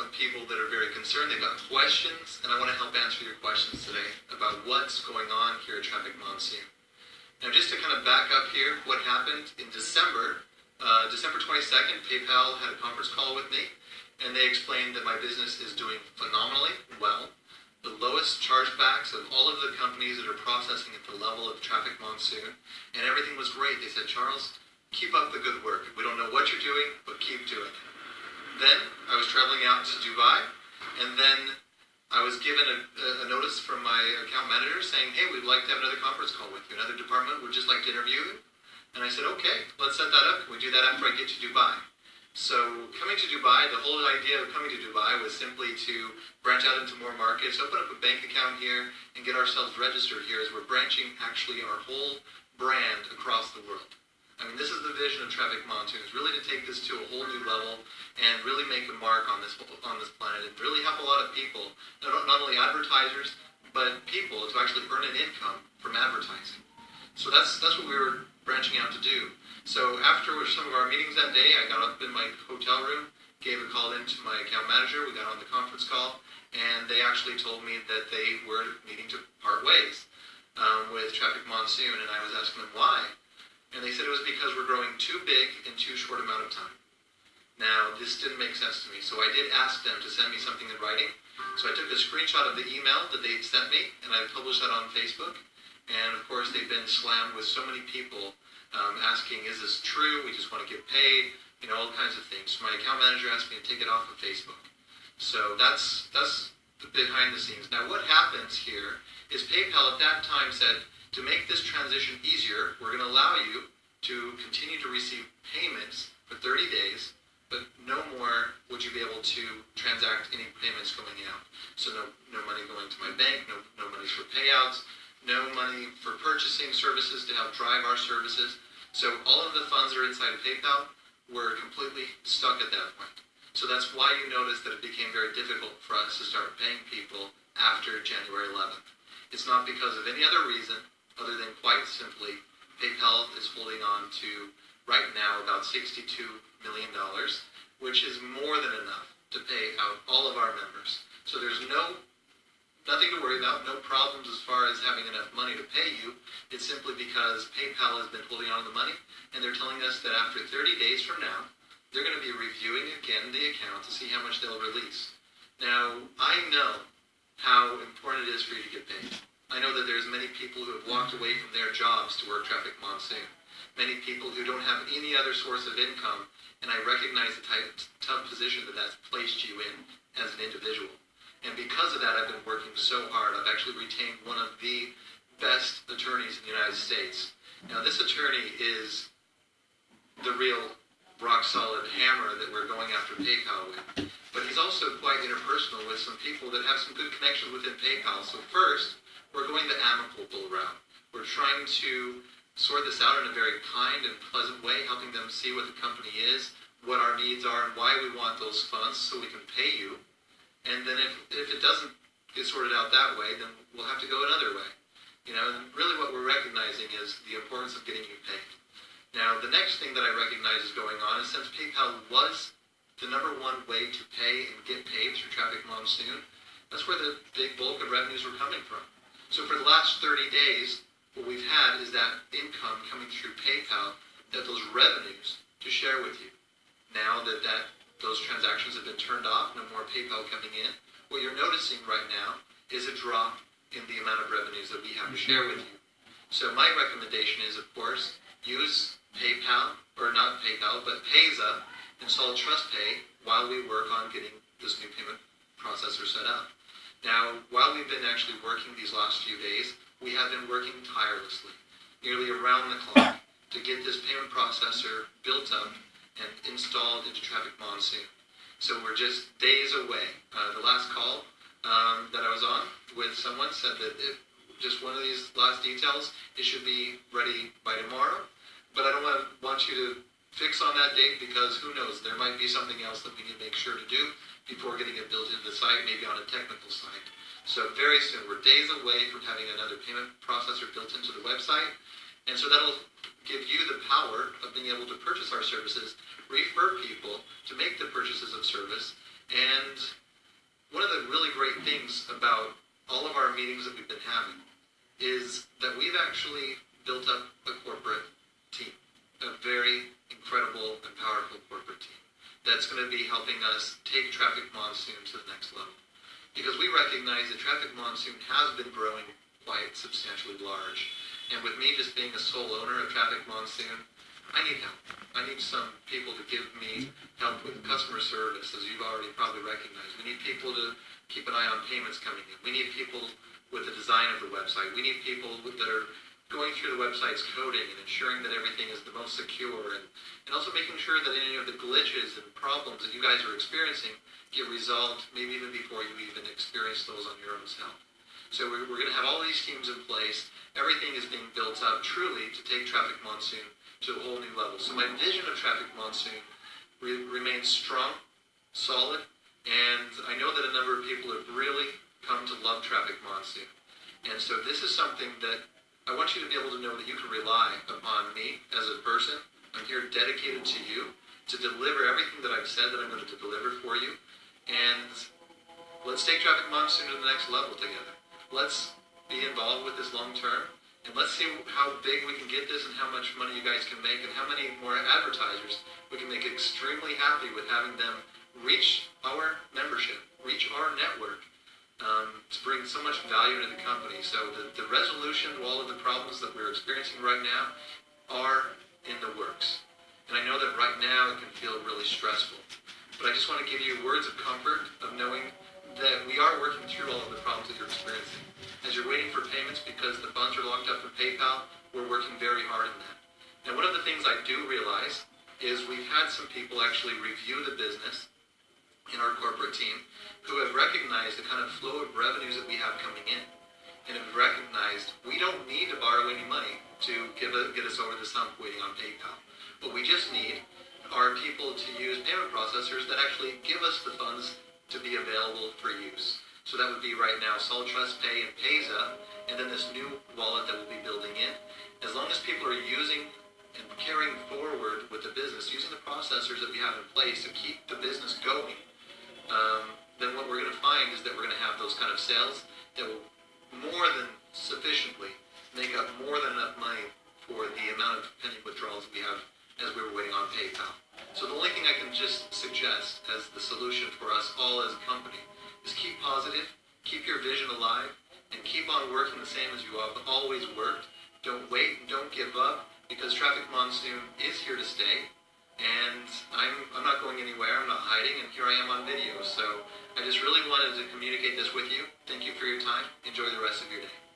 of people that are very concerned. They've got questions, and I want to help answer your questions today about what's going on here at Traffic Monsoon. Now, just to kind of back up here, what happened in December, uh, December 22nd, PayPal had a conference call with me, and they explained that my business is doing phenomenally well. The lowest chargebacks of all of the companies that are processing at the level of Traffic Monsoon, and everything was great. They said, Charles, keep up the good work. We don't know what you're doing, but keep doing it. Then I was traveling out to Dubai, and then I was given a, a, notice from my account manager saying, hey, we'd like to have another conference call with you. Another department would just like to interview you. And I said, okay, let's set that up. Can we do that after I get to Dubai? So coming to Dubai, the whole idea of coming to Dubai was simply to branch out into more markets, open up a bank account here, and get ourselves registered here as we're branching actually our whole brand across the world. I mean, this is the vision of Traffic Monsoon, is really to take this to a whole new level and really make a mark on this on this planet and really help a lot of people, not, not only advertisers, but people to actually earn an income from advertising. So that's that's what we were branching out to do. So after some of our meetings that day, I got up in my hotel room, gave a call in to my account manager, we got on the conference call, and they actually told me that they were needing to part ways um, with Traffic Monsoon, and I was asking them why. And they said it was because we're growing too big in too short amount of time. Now, this didn't make sense to me, so I did ask them to send me something in writing. So I took a screenshot of the email that they sent me, and I published that on Facebook. And of course, they've been slammed with so many people um, asking, is this true? We just want to get paid, you know, all kinds of things. So my account manager asked me to take it off of Facebook. So that's, that's the behind the scenes. Now, what happens here is PayPal at that time said, to make this transition easier, we're going to allow you to continue to receive payments for 30 days, but no more would you be able to transact any payments going out. So no, no money going to my bank, no, no money for payouts, no money for purchasing services to help drive our services. So all of the funds that are inside of PayPal were completely stuck at that point. So that's why you notice that it became very difficult for us to start paying people after January 11th. It's not because of any other reason other than quite simply PayPal is holding on to right now about $62 million, which is more than enough to pay out all of our members. So there's no nothing to worry about, no problems as far as having enough money to pay you. It's simply because PayPal has been holding on to the money, and they're telling us that after 30 days from now, they're going to be reviewing again the account to see how much they'll release. Now, I know how important it is for you to get paid. I know that there's many people who have walked away from their jobs to work Traffic Monsoon. Many people who don't have any other source of income, and I recognize the type, tough position that that's placed you in as an individual. And because of that, I've been working so hard. I've actually retained one of the best attorneys in the United States. Now, this attorney is the real rock solid hammer that we're going after PayPal with. But he's also quite interpersonal with some people that have some good connections within PayPal. So first, we're going the amicable route. We're trying to sort this out in a very kind and pleasant way, helping them see what the company is, what our needs are, and why we want those funds so we can pay you. And then if, if it doesn't get sorted out that way, then we'll have to go another way. You know, and really what we're recognizing is the importance of getting you paid. Now, the next thing that I recognize is going on is since PayPal was the number one way to pay and get paid through Traffic Monsoon, that's where the big bulk of revenues were coming from. So for the last 30 days, what we've had is that income coming through PayPal, that those revenues to share with you. Now that, that those transactions have been turned off, no more PayPal coming in, what you're noticing right now is a drop in the amount of revenues that we have to share with you. So my recommendation is, of course, use PayPal, or not PayPal, but Payza, install TrustPay while we work on getting this new payment processor set up. Now, while we've been actually working these last few days, we have been working tirelessly, nearly around the clock, to get this payment processor built up and installed into Traffic Monsoon. So we're just days away. Uh, the last call um, that I was on with someone said that if just one of these last details, it should be ready by tomorrow. But I don't want, want you to fix on that date because who knows, there might be something else that we need to make sure to do before getting it built into the site, maybe on a technical site. So very soon, we're days away from having another payment processor built into the website. And so that'll give you the power of being able to purchase our services, refer people to make the purchases of service, and one of the really great things about all of our meetings that we've been having is that we've actually built up a corporate team, a very incredible and powerful corporate team that's going to be helping us take Traffic Monsoon to the next level. Because we recognize that Traffic Monsoon has been growing quite substantially large. And with me just being a sole owner of Traffic Monsoon, I need help. I need some people to give me help with customer service, as you've already probably recognized. We need people to keep an eye on payments coming in. We need people with the design of the website. We need people that are going through the website's coding and ensuring that everything is the most secure and, and also making sure that any of the glitches and problems that you guys are experiencing get resolved maybe even before you even experience those on your own self. So we're, we're going to have all these teams in place. Everything is being built up truly to take Traffic Monsoon to a whole new level. So my vision of Traffic Monsoon re- remains strong, solid, and I know that a number of people have really come to love Traffic Monsoon. And so this is something that I want you to be able to know that you can rely upon me as a person. I'm here dedicated to you to deliver everything that I've said that I'm going to deliver for you. And let's take Traffic Monsoon to the next level together. Let's be involved with this long term. And let's see how big we can get this and how much money you guys can make and how many more advertisers we can make extremely happy with having them reach our membership, reach our network, um, to bring so much value to the company. So the, the resolution to all of the problems that we're experiencing right now are in the works. And I know that right now it can feel really stressful. But I just want to give you words of comfort of knowing that we are working through all of the problems that you're experiencing. As you're waiting for payments because the funds are locked up in PayPal, we're working very hard on that. And one of the things I do realize is we've had some people actually review the business in our corporate team who have recognized the kind of flow of revenues that we have coming in and have recognized we don't need to borrow any money to a, get us over this hump waiting on PayPal. What we just need are people to use payment processors that actually give us the funds to be available for use. So that would be right now Solid Trust Pay and Payza, and then this new wallet that we'll be building in. As long as people are using and carrying forward with the business, using the processors that we have in place to keep the business going, um, then what we're going to find is that we're going to have those kind of sales that will more than sufficiently make up more than enough money for the amount of pending withdrawals we have as we were waiting on PayPal. So the only thing I can just suggest as the solution for us all as a company is keep positive, keep your vision alive, and keep on working the same as you have always worked. Don't wait, and don't give up, because Traffic Monsoon is here to stay and I'm, I'm not going anywhere, I'm not hiding, and here I am on video. So I just really wanted to communicate this with you. Thank you for your time. Enjoy the rest of your day.